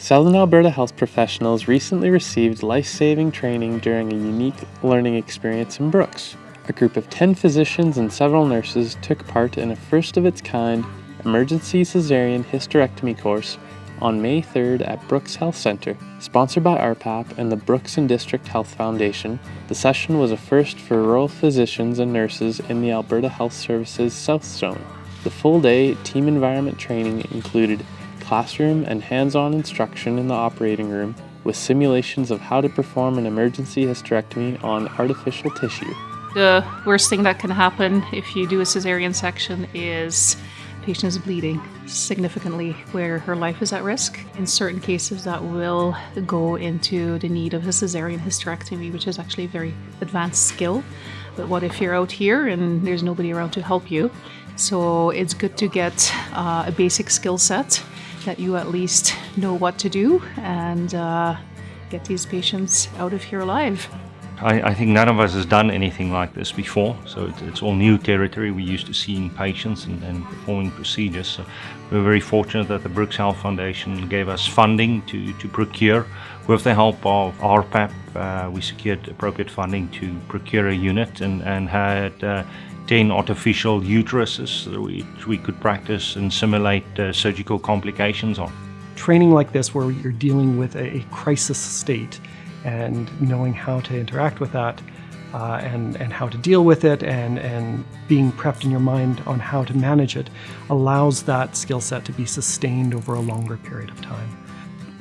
Southern Alberta health professionals recently received life-saving training during a unique learning experience in Brooks. A group of 10 physicians and several nurses took part in a first-of-its-kind emergency cesarean hysterectomy course on May 3rd at Brooks Health Centre. Sponsored by RPAP and the Brooks and District Health Foundation, the session was a first for rural physicians and nurses in the Alberta Health Services South Zone. The full day team environment training included classroom and hands-on instruction in the operating room with simulations of how to perform an emergency hysterectomy on artificial tissue. The worst thing that can happen if you do a cesarean section is patient is bleeding significantly where her life is at risk. In certain cases that will go into the need of a cesarean hysterectomy, which is actually a very advanced skill. But what if you're out here and there's nobody around to help you? So it's good to get uh, a basic skill set that you at least know what to do and uh, get these patients out of here alive. I, I, think none of us has done anything like this before, so it, it's all new territory. We're used to seeing patients and, and, performing procedures. So we're very fortunate that the Brooks Health Foundation gave us funding to, to procure. With the help of RPAP, uh, we secured appropriate funding to procure a unit and, and had uh, 10 artificial uteruses which we could practice and simulate uh, surgical complications on. Training like this where you're dealing with a crisis state and knowing how to interact with that uh, and, and how to deal with it and, and being prepped in your mind on how to manage it allows that skill set to be sustained over a longer period of time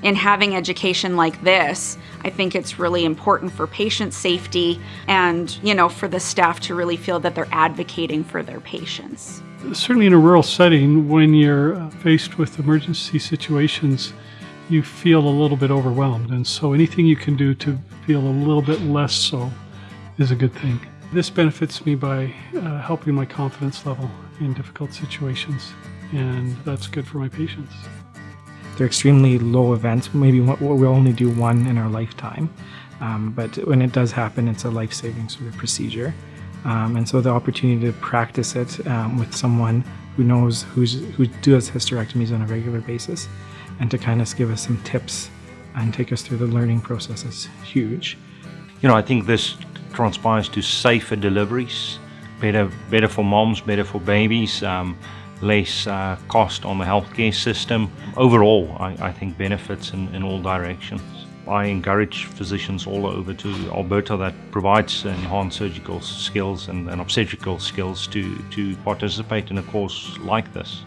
in having education like this, I think it's really important for patient safety and, you know, for the staff to really feel that they're advocating for their patients. Certainly in a rural setting, when you're uh, faced with emergency situations, you feel a little bit overwhelmed. And so anything you can do to feel a little bit less so is a good thing. This benefits me by uh, helping my confidence level in difficult situations, and that's good for my patients. They're extremely low events. Maybe we'll only do one in our lifetime. Um, but when it does happen, it's a life-saving sort of procedure. Um, and so the opportunity to practice it um, with someone who knows who's, who does hysterectomies on a regular basis and to kind of give us some tips and take us through the learning process is huge. You know, I think this transpires to safer deliveries, better, better for moms, better for babies. Um, less uh, cost on the healthcare system. Overall, I, I think benefits in, in all directions. I encourage physicians all over to Alberta that provides enhanced surgical skills and, and obstetrical skills to, to participate in a course like this.